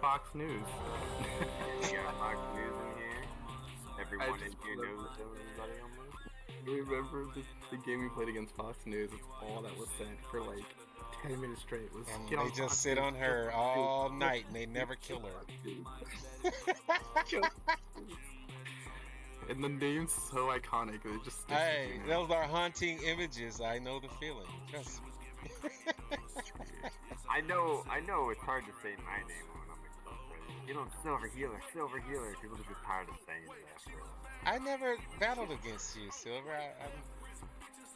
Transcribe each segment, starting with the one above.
Fox News. We got Fox News in here. Everyone in here knows everybody this. Remember the, the game we played against Fox News? It's all that was said for like 10 minutes straight. Was And they just Fox sit News, on her all night and they never kill her. And the name's so iconic. They just hey, those are haunting images. I know the feeling. Trust me. I know, I know it's hard to say my name when I'm exasperated. You know, Silver Healer, Silver Healer. People are just tired of saying it after. a while. I never battled against you, Silver. I, I,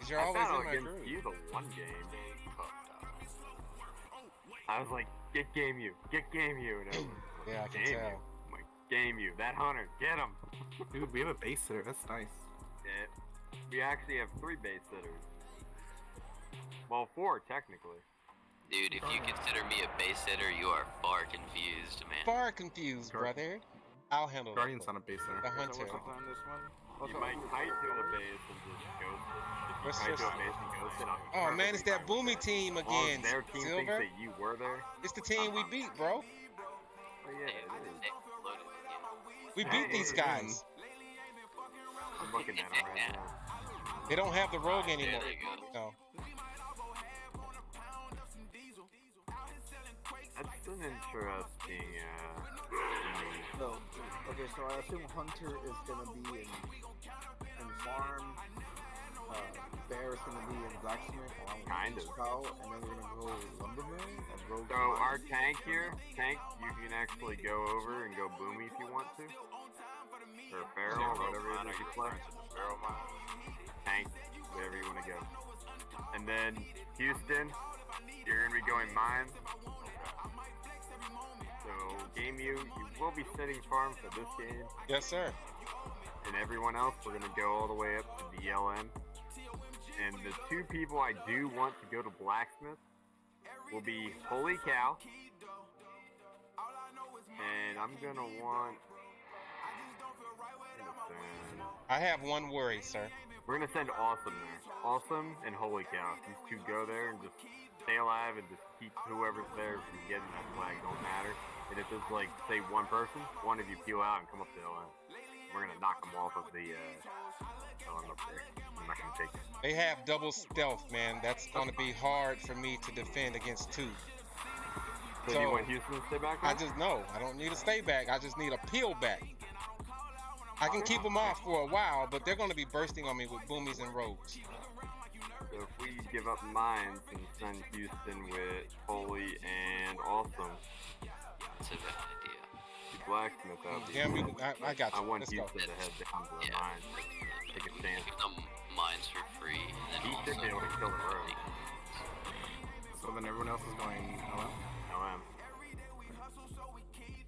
'cause you're I always in my against group. you the one game. I was like, get game you, get game you, and everyone was like, Yeah, I can game tell. you. I'm like, game you, that hunter, get him. Dude, we have a base sitter. That's nice. Yeah. We actually have three base sitters. Well, four technically. Dude, if you consider me a base hitter, you are far confused, man. Far confused, Guard- brother. I'll handle it. Guardian's that. not a base sitter. The So hunter. what's on this one? What's You might kite to a base and just ghost it. If you What's kite this? to a base and ghost it, I'm Oh man, it's that boomy team As long as again, their team Silver. thinks that you were there. It's the team we beat, bro. Oh yeah, it is. they loaded again. We beat these guys. I'm looking at them right now. They don't have the rogue There anymore. they go. No. Interesting. Uh, No. Okay, so I assume Hunter is gonna be in in farm. Uh, Bear is gonna be in blacksmith. along with Kind of. Cow, and then we're gonna go lumberman and rogue. so our tank here, tank, you can actually go over and go boomy if you want to, or feral, or whatever it is you play. Feral tank, wherever you want to go. And then Houston, you're gonna be going mines. So game you, you will be setting farm for this game, Yes, sir. and everyone else we're gonna go all the way up to BLM. And the two people I do want to go to blacksmith will be Holy Cow, and I'm gonna want. I'm gonna send- I have one worry, sir. We're gonna send Awesome there. Awesome and Holy Cow. These two go there and just stay alive and just keep whoever's there from getting that flag. Don't matter. And if it's like say one person, one of you peel out and come up to LM. We're gonna knock them off of the uh, LM up there. I'm not gonna take it. They have double stealth, man. That's going to be hard for me to defend against two. So, So, you want Houston to stay back? I just know. I don't need a stay back. I just need a peel back. I can keep them off for a while, but they're going to be bursting on me with boomies and rogues. So if we give up mines and send Houston with Holy and Awesome That's a good idea. to blacksmith out Yeah, we, I, I got I you. want Let's go. Houston to head down to the Yeah. mines. Take a stand. Give them mines for free, and then He also should be able to kill the road. So then everyone else is going. Oh, LM.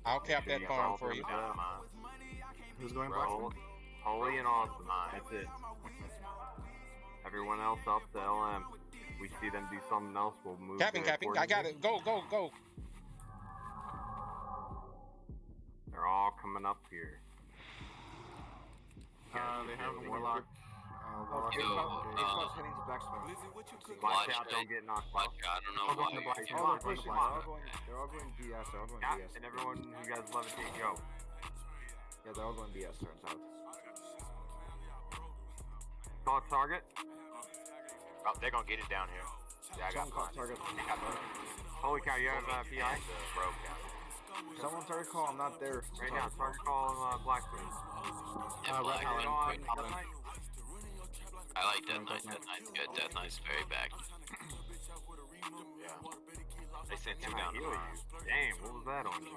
I'll cap that you farm follow for you. down. who's going Hol- black? Holy and awesome. That's it. Everyone else up to LM. If we see them do something else, we'll move. Capping, there capping. I got it. Go, go, go. They're all coming up here. Uh, they have Yeah. Warlock. Uh, Warlock. Yo, Fox- and- okay, uh, heading to blacksmith. Watch Watch out, don't get knocked Watch out, I don't know why. in the you're black. here. Come they're on, pushing. come They're on. all going. They're all going BS. They're all going Yeah, BS. and everyone who guys levitate, go. Yeah, they're all going BS. Turns out. Call target. Oh, they're gonna get it down here. Yeah, I got Someone mine. target. I got mine. Holy cow, you have uh, PI? the rogue guy. Someone target call. I'm not there. Right now, target call uh, Blacksmith. Yeah, Uh, Black Red Helen. on Red Death Helen. Knight. I like Death Death Knight. Knight. Death Knight's good. Death Knight's very back. Yeah. They sent two down to heal you? Damn, what was that on you?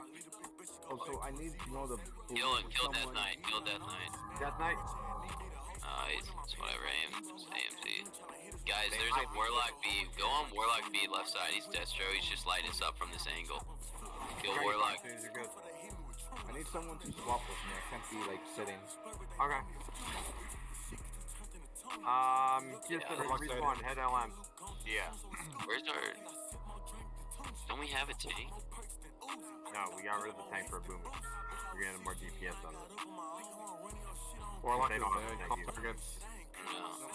Oh, so I need to know the. Kill him. Kill Death Knight. Kill Death Knight. Death Knight? Uh, it's, it's whatever. AM, it's AMC. Guys, there's a Warlock B. Go on Warlock B left side. He's Destro. He's just lighting us up from this angle. Kill Okay, Warlock. as soon as you're good. I need someone to swap with me. I can't be like sitting. Okay. Um, just Yeah, yeah, left respawn, head LM. Yeah. Where's our? Don't we have a tank? No, we got rid of the tank for a boomer. We're getting more DPS on it. Warlock They is don't have dead. to Call thank you. targets.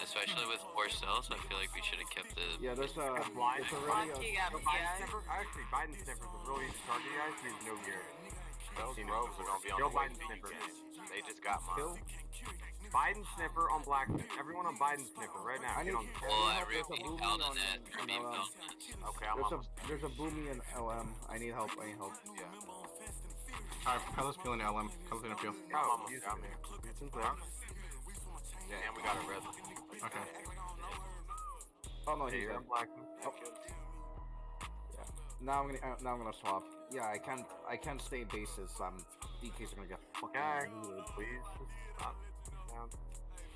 No. especially with four cells. I feel like we should have kept the. Yeah, uh, there's a. That's blind. It's already a. He got So Biden sniffer, actually, Biden sniffer's a really easy target, guys. He has no gear. Those rogues are gonna be on Joe the Biden sniffer. They just got mine. Kill. Biden sniffer on black. Everyone on Biden sniffer right now. I Get need- on. Well, There's a everybody held on- on that. on Everybody LM. held on that. Okay, I'm There's a on. there's a boomy in LM. I need help. I need help. Yeah. Alright, Kylo's peeling LM. Kylo's gonna peel. Go. I'm almost Houston. down there. Yeah, and we got a red. Okay. Oh no, Okay, he's you're dead. on black. Now I'm gonna uh, now I'm gonna swap. Yeah, I can't I can't stay bases. Um, DK's gonna get fucking Okay. looted. Please, just stop.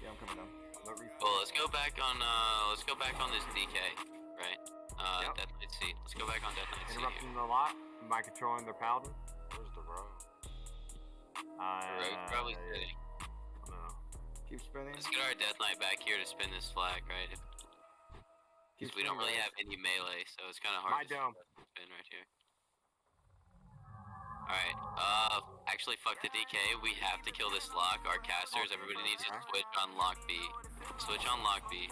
Yeah, I'm coming down. Let me- Well, let's go back on. Uh, let's go back on this DK, right? Uh, Yep. Death Knight C. Let's go back on Death Knight C. Interrupting the lot by controlling their paladin. Where's the rogue? Uh, Rogue probably sitting. Keep spinning. Let's get our Death Knight back here to spin this flag, right? Because we don't really guys. have any melee, so it's kind of My hard to dome. spin right here. Alright, uh, actually, fuck the DK. We have to kill this lock. Our casters, everybody needs to switch on lock B. Switch on lock B.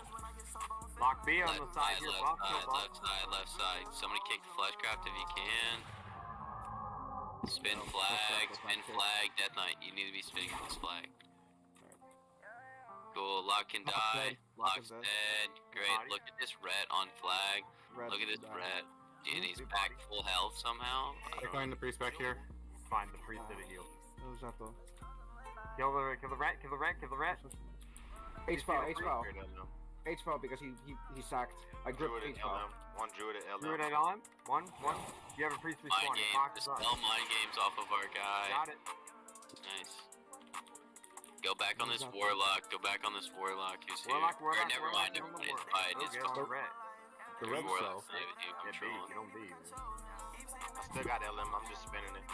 Lock B on Left the side side, here. left side, left side, left side. Somebody kick the fleshcraft if you can. Spin flag, spin flag, Death Knight. You need to be spinning this flag. Cool, lock can Lock's die. dead, lock Lock's dead. dead. Great. Body. Look at this red on flag. Red Look at this down. red. And he's back body. full health somehow. I don't the priest back here. Find the priest did a heal. Who's that though? Kill the, kill the rat, kill the rat, kill the rat. HPAL, H foul, HPAL because he he he sacked. I gripped Druid H at foul. LM. One druid at LM. Druid at on. One, one. You have a priest Mind respawning. games. Just spell mind games off of our guy. Got it. Nice. Go back on this warlock. Go back on this warlock who's here. Warlock, or warlock, never warlock. mind. Never the mind. It's warlock. fine. It's Okay, fine. on the rat. The red warlock's cell. not even you Yeah, B. control. You don't B. man. I still got LM. I'm just spinning it.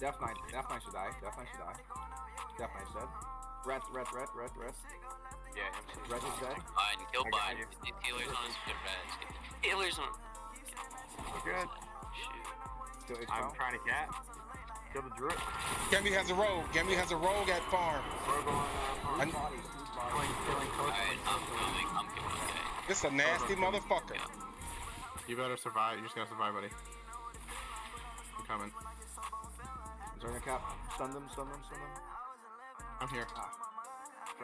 Death Knight, Death Knight should die. Death Knight should die. Death Knight's dead. Red, red, red, red, red. Yeah, MC. Red is dead. Biden, kill I Biden. Get these healers on get the healers on. Good. Shoot. Still H I'm trying to cat. Kill the druid. Gemi has a rogue. Gemi has a rogue at farm. Rogue on, uh, I-. I'm coming. This is a nasty motherfucker. Yeah. You better survive. You just gotta survive, buddy. I'm coming. Zerna cap. Stun them, stun them, stun them. I'm here.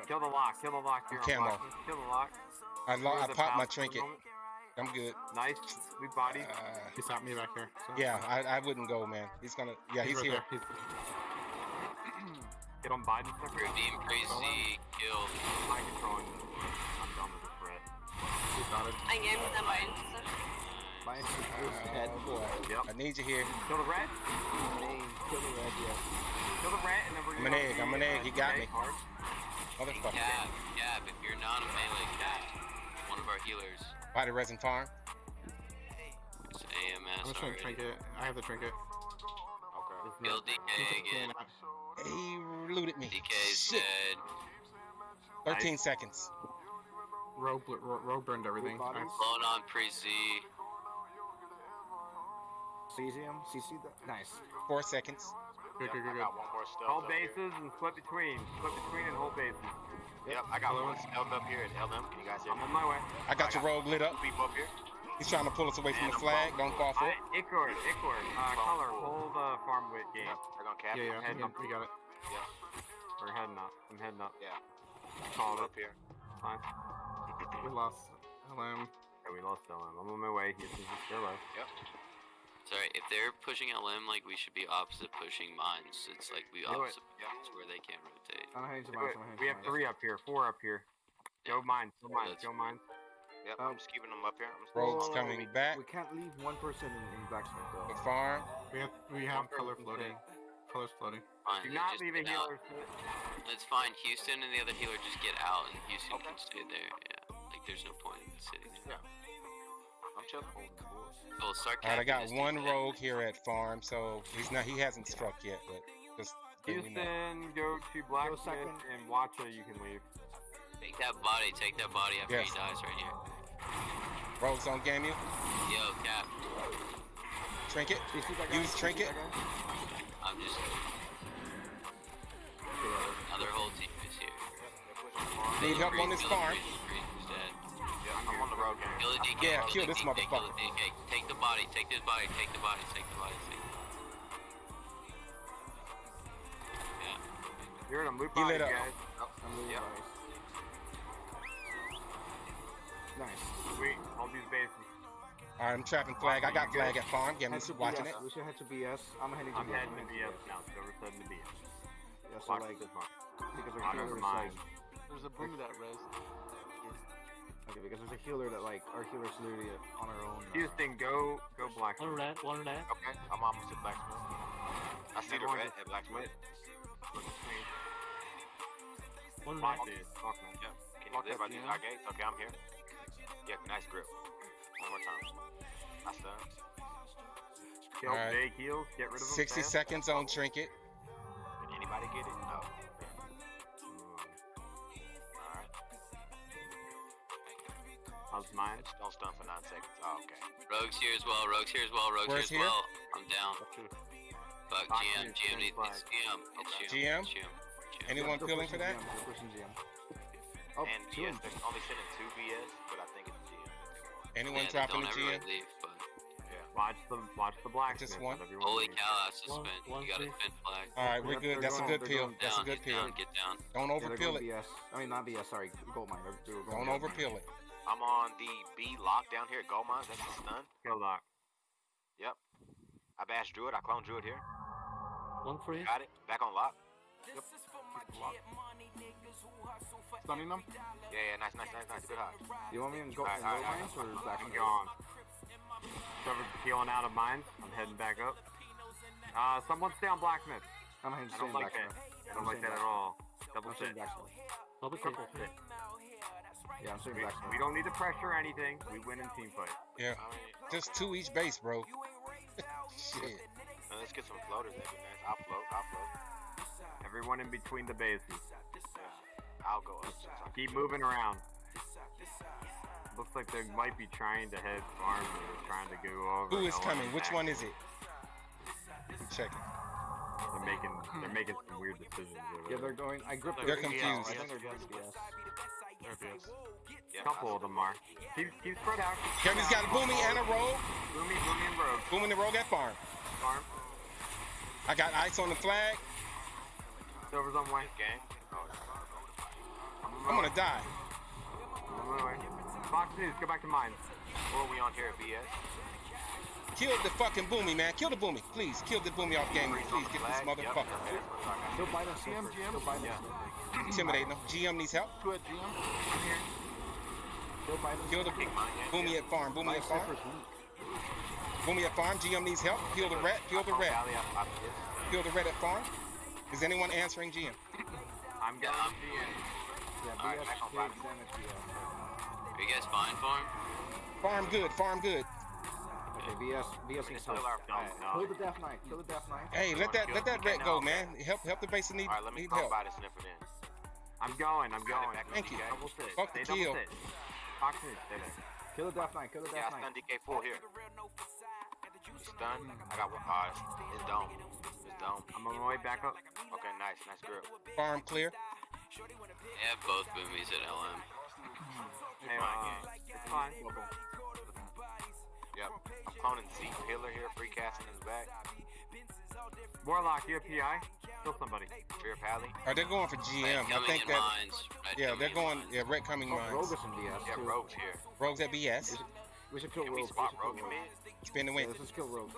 Kill the lock. Kill the lock here. on Camo. black. Kill the lock. I, lo- I popped my path for trinket. Moment. I'm good. Nice. We body. Uh, He stopped me back here. So. yeah, I, I wouldn't go, man. He's gonna. Yeah, he's right here. there. He's, Get on Biden. Redeem crazy. Kill. High controlling. I'm done with this threat. he's dotted. I gave him mine. Mine is dead. Oh boy. Yep. I need you here. Kill the rat. Kill the red, yes. Kill the rat, and then we're I'm an egg, I'm an uh, egg, he got DK me. hard. Motherfucker. Cap. Cap. If you're not a melee cap, one of our healers. Body resin farm. It's I'm AMS just trying to already. trinket. I have the trinket. Okay. Kill DK again. He looted me. DK's Shit. dead. 13 seconds. Rogue, bl- ro- rogue burned everything. bodies. Nice. Blown on pre Z. Cesium, CC that. Nice. Four seconds. Good, good, Yep, good, I got one more stealth Hold up here. bases and split between. Split between and hold bases. Yep, I got Hello? one stealth up here at LM. Can you guys hear me? I'm on my way. I got your rogue lit up. Two people up here. He's trying to pull us away from And the flag. Don't fall for I, it. Ichor, Ichor, uh, color, hold uh, farm with game. Yep, they're gonna cap Yeah, yeah, Head yeah, up. we got it. Yeah. We're heading up. I'm heading up. Yeah. Called Up here. Fine. We lost LM. Okay, we lost LM. I'm on my way. He's just still low. Sorry, if they're pushing LM, like we should be opposite pushing mines. It's like we Do it. opposite mines where they can't rotate. I'm hands Do mine, it. I'm We have three up here. Four up here. Go mine. Go mine. Go mine. Yep, Um, I'm just keeping them up here. I'm just Rogue's Whoa, coming back. We can't leave one person in, in blacksmith The farm. We have we have color floating. stay. Colors floating. Fine. Do not just leave a get out. healer. sit. It's fine. Houston and the other healer just get out, and Houston Okay. can stay there. Yeah, like there's no point in sitting there. I'm chilling. Well, start All right, I got one rogue here at farm, so he's not. He hasn't struck yet, but just letting you know. Houston, go to Blacksmith second. and it. You can leave. Take that body. Take that body after Yes. he dies right here. Rogues on game you. Yo, Cap. Trinket. CC Use trinket. I'm just. Another whole team is here. Need help on this farm. priest, Yeah, I'm on the road game. Kill the DK. Yeah, kill the this DK, Kill motherfucker. the DK. Take the body. Take this body. Take the body. Take the body. Take the Yeah. You're in a loop He lit up. guys. I'm moving Yep. nice. Nice. Sweet. Hold these bases. All right, I'm trapping flag. I got flag at farm. Yeah, I'm Head watching BS. it. We should head to BS. I'm heading to I'm BS. heading to BS now. Silver's heading to BS. Yeah, so Watch like, this one. because our Watch healer over is There's a boomer that res. Okay, because there's a healer that like, our healer's literally on our own. Uh, Houston, go go black. One red, one red. Okay, I'm almost at Blacksmith. I see the red just at Blacksmith. One Fuck red. this. Fuck man. Yep. Can you live by these GM. our gates? Okay, I'm here. Yeah, nice grip. One more time. I stun. Kill Alright. big heals. Get rid of them. 60 fast. seconds on trinket. Did anybody get it? No. How's mine? Don't stun for nine seconds. Oh, okay. Rogue's here as well. Rogue's here as well. Rogue's Where's here as well. I'm down. Fuck Fuck GM. you, GM needs it's GM. It's GM. GM? It's GM. GM. Anyone Still peeling for that? GM, pushing GM. Oh, and two BS, they're only sending two BS, but I think it's GM. Anyone Yeah, dropping the GM? leave, but Watch the watch the black. Just one? holy cow, that's a One- spin. one You got a free. spin flag. All right, we're good. That's a good peel. That's a good peel. get down. Don't Yeah, they're overpeel it. I mean, not BS. Sorry, gold mine. They're, they're going Don't gold mine. overpeel it. I'm on the B lock down here at Gold Mines. That's a stun. Kill lock. Yep. I bashed Druid. I cloned Druid here. One free. Got it. Back on lock. Yep. Stunning them. Yeah, yeah. Nice, nice, nice, nice. Good hot. You want me in gold, Alright, in gold alright, mines or black I'm gone. Trevor's peeling out of mines. I'm heading back up. Uh, someone stay on blacksmith. I'm heading I to don't like that. I don't like that at all. Double I'm staying sit. blacksmith. Double Triple kill. sit. Yeah, I'm staying We, we don't need to pressure anything. We win in team fight. Yeah, I mean, just two each base, bro. Shit. now let's get some floaters. That'd be nice. I'll float. I'll float. Everyone in between the bases. Yeah. I'll go up. since I- Keep moving around. Looks like they might be trying to head farm. They're trying to go over. Who is coming? Which one is it? I'm checking. They're making they're making some weird decisions. Over Yeah, they're going. I gripped They're their confused. I think they're. Yeah, A couple of them are. Keep, keep spread out. Kevin's got a booming and a rogue. Boomy, boomy, and rogue. Booming the rogue at farm. Farm. I got ice on the flag. Silver's on way. Gang. Oh, I'm gonna die. On. Fox News, go back to mine. What are we on here at BS? Kill the fucking boomy, man. Kill the boomy. Please, kill the boomy off game. Please get this flag. Yep, motherfucker. okay, that's what I got. Still biting GM, Still biting Yeah. Intimidating him. GM needs help. Two at GM. Still biting Kill the Kick mine, boomy at farm. Boomy at farm. Boomy at farm. GM needs help. Kill the rat. Kill the rat. Valley, I- I missed. Kill the rat at farm. Is anyone answering GM? I'm going Yeah, I'm- GM. Yeah, Alright, BS back on takes five. damage BS. Are you guys fine farm? Farm good. Farm good. Okay, BS, BS We needs still help. our Don't flag. know. Kill the Death Knight. Kill the Death Knight. Hey, let that let that rat go, man. Help help the base that need All right, let me need talk help. about it. Sniffer then. I'm going. I'm going. back Thank you. DK. Double sit. Fuck the Stay double kill. sit. Fox News. Kill the Death Knight. Kill the Yeah, I Knight. stunned DK full here. It's done. I got one. Uh, it's, it's dome. It's dome. I'm on my way back up. Okay, nice, nice grip. Farm clear. They have both boomies at LM. Hey, fine, uh, gang. it's fine. Yep. I'm cloning Z Pillar here, free casting in the back. Warlock, you have PI? Kill somebody. Fear Pally. Are they going for GM? I think that mines. Yeah, they're going mines. yeah, red coming Oh, Rogue is in BS. Yeah, too. Rogue's here. Rogues at BS. We should kill Can we Rogue. spot should kill Rogue in mid? Spin the Yeah, win. let's just kill Rogue.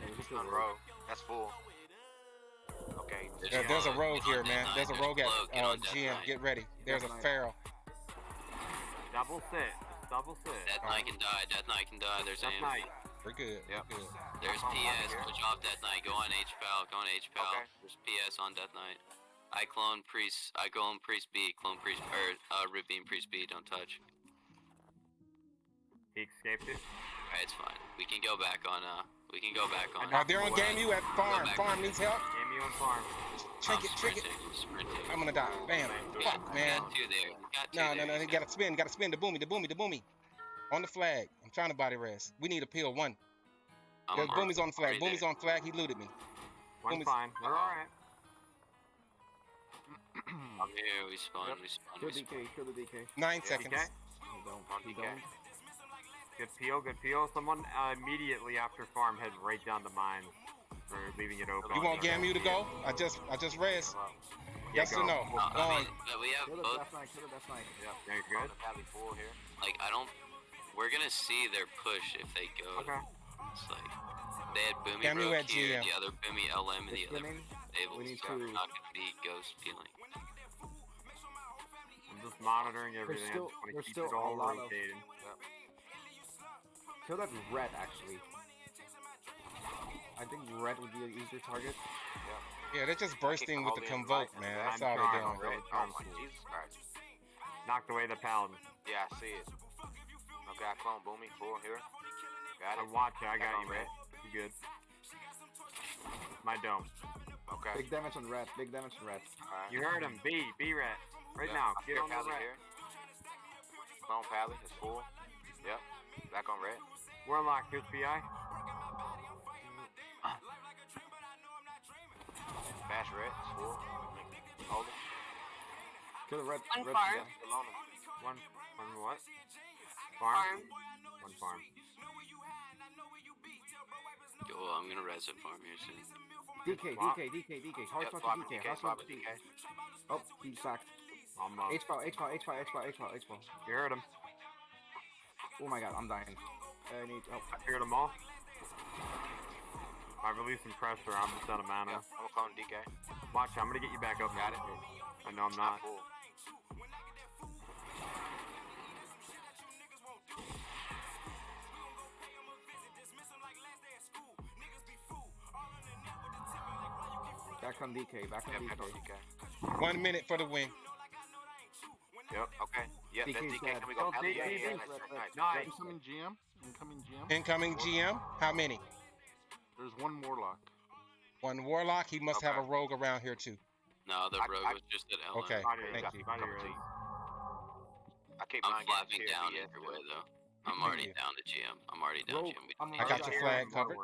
Yeah, kill On Rogue. That's full. Okay. Yeah, there's a rogue here, man. There's a rogue at uh, GM. Get ready. There's a Death Knight. feral. Double sit. Double sit. Death Knight can die. Death Knight can die. There's That's him. night. We're good. Yep. We're good. There's PS. Push off Death Knight. Go on HPAL. Go on HPAL. Okay. There's PS on Death Knight. I clone priest. I clone priest B. Clone priest or uh, rip beam priest B. Don't touch. He escaped it. Alright, it's fine. We can go back on. Uh, we can go back on. Uh, they're on game you at farm. Farm needs help. Game you on farm. Trick I'm it, trick it. sprinting, sprinting. I'm gonna die. Bam. Fuck, man. We got two there. We got two No, no, no. He gotta spin. Gotta spin. The boomy. The boomy. The boomy. On the flag. I'm trying to body rest. We need a peel one. I'm There's already- boomy's on the flag. already Boomy's there. on flag. He looted me. One's Boomy's- fine. We're alright. I'm here. We spawn. Yep. We spawn. Kill We spawn. DK, kill the DK. Nine Yeah, seconds. DK? You don't. On don't. Good peel, good peel. Someone uh, immediately after farm head right down the mine. Or leaving it open. You want Gamu to go? I just I just res. Yeah, Yes go. or no? Uh, Go I mean, we have Kill both. Death Knight, kill the Death Yeah, you're good. the here. Like I don't. We're gonna see their push if they go. Okay. It's like they had Boomy Gamu Rogue at here, GM. the other Boomy LM, and the other spinning. Tables. We need so to- not gonna be ghost peeling. I'm just monitoring everything. still- I just wanna keep still it all a lot of- rotating. Kill that red actually. I think red would be an easier target. Yeah, they're just bursting with the convoke, man. That's I'm all they're doing. really Oh my Jesus Christ. Knocked away the paladin. Yeah, I see it. Okay, I clone Boomy full here. Got I it. watch it. I got Back you, on man. You good? My dome. Okay. Big damage on red. Big damage on red. Alright. You heard him. B. B rat. Right Yep, now. I Get hear on the Pally rat. here. Clone Pally is full. Yep. Back on red. Warlock. Here's BI. Bash red is full. Kill the red. One red farm. yeah. Still. One. One what? Farm. Farm. One farm. Yo, I'm gonna res it farm here soon. DK, Swap. DK, DK, DK. Hard Yep, swap swap to DK. DK. Hard Swap swap to DK. DK. Oh, he sacked. I'm up. HPAL, H file, HPAL, H file, HPAL, H file, You heard him. Oh my god, I'm dying. I need help. I cleared them all. I released some pressure. I'm just out of mana. Yep. I'm gonna clone DK. Watch. I'm gonna get you back up. Got it. I know I'm not. full. Back on DK, back on Yep, back on DK. DK. One minute for the win. Yep. Okay. Yep, that's DK's DK. Can we go Oh, Pally? Yeah, yeah, DK. nice, nice, nice. Nice. Incoming GM. Incoming GM. Incoming GM. How many? There's one Warlock. One warlock. He must have a rogue around here too. No, the I- rogue I- was just at LM. Okay. Thank you. body Come res. to I keep I'm flapping down DS, either way though. I'm already you. down to GM. I'm already down Rogue, GM. I'm I got your flag covered.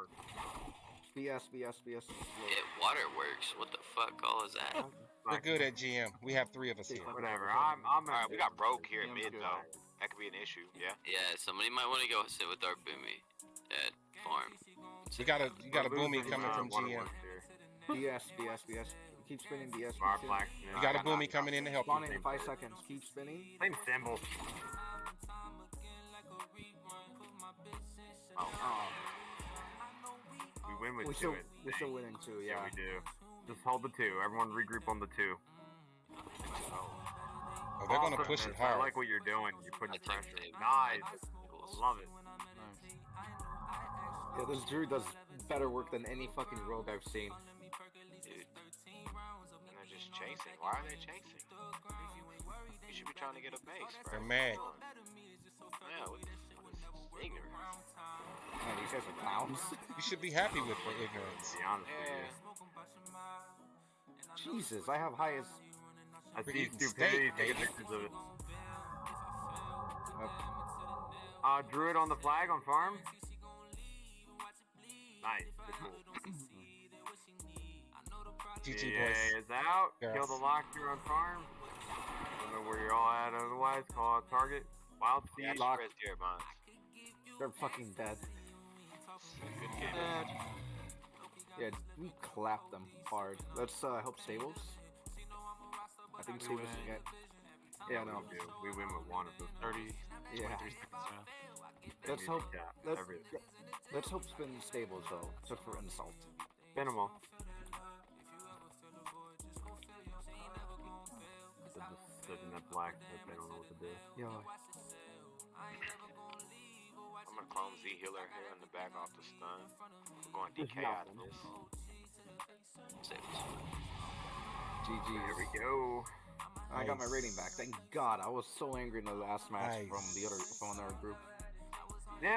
BS, BS, BS. It waterworks. What the fuck all is that? We're good at GM. We have three of us here. Whatever. I'm. I'm. Alright, we got Rogue here in GM's mid though. That could be an issue. Yeah. Yeah, somebody might want to go sit with our boomy at farm. You got a you got a We're boomy coming from GM. Waterworks. BS, BS, BS. Keep spinning BS. keep Our spinning. You got a boomy coming in to help you. Spawning in five seconds. Keep spinning. Same symbol. Oh, oh. We win with we two. Still, we're still winning two, Yeah, Yeah. we do. Just hold the two. Everyone regroup on the two. Oh, oh. they're gonna push it hard. I like what you're doing. You're putting take pressure. tables. Nice. I. Love it. Nice. Yeah, this druid does better work than any fucking rogue I've seen. Dude, And they're just chasing. Why are they chasing? You should be trying to get a base, bro. They're mad. Yeah, what, what is this? Ignorance. Man, these guys are clowns. You should be happy with the ignorance. Be honest with Yeah. you. Jesus, I have highest. I see Freaking stupidity. steak, Take baby. pictures of it. Yep. Uh, Druid on the flag on farm. Nice. GG EA boys. is out. Kill Yes. the locker on farm. Don't know where you're all at otherwise. Call out target. Wild Yeah, seed. Lock. Res here, mine. They're fucking dead. Good game. Yeah, we clapped them hard. Let's uh, help Stables. I think Stables can get. Yeah, no. We do. We win with one of those. 30, Yeah. seconds Let's hope. to cap Let's, everything. let's hope spin Stables though, except for insult. Spin 'em all. They're just sitting at black. but They don't know what to do. Yeah. I'm gonna clone Z Healer here in the back off the stun. I'm going DK out of nothing. this. GG. Here we go. I got my rating back. Thank God. I was so angry in the last match from the other from our group.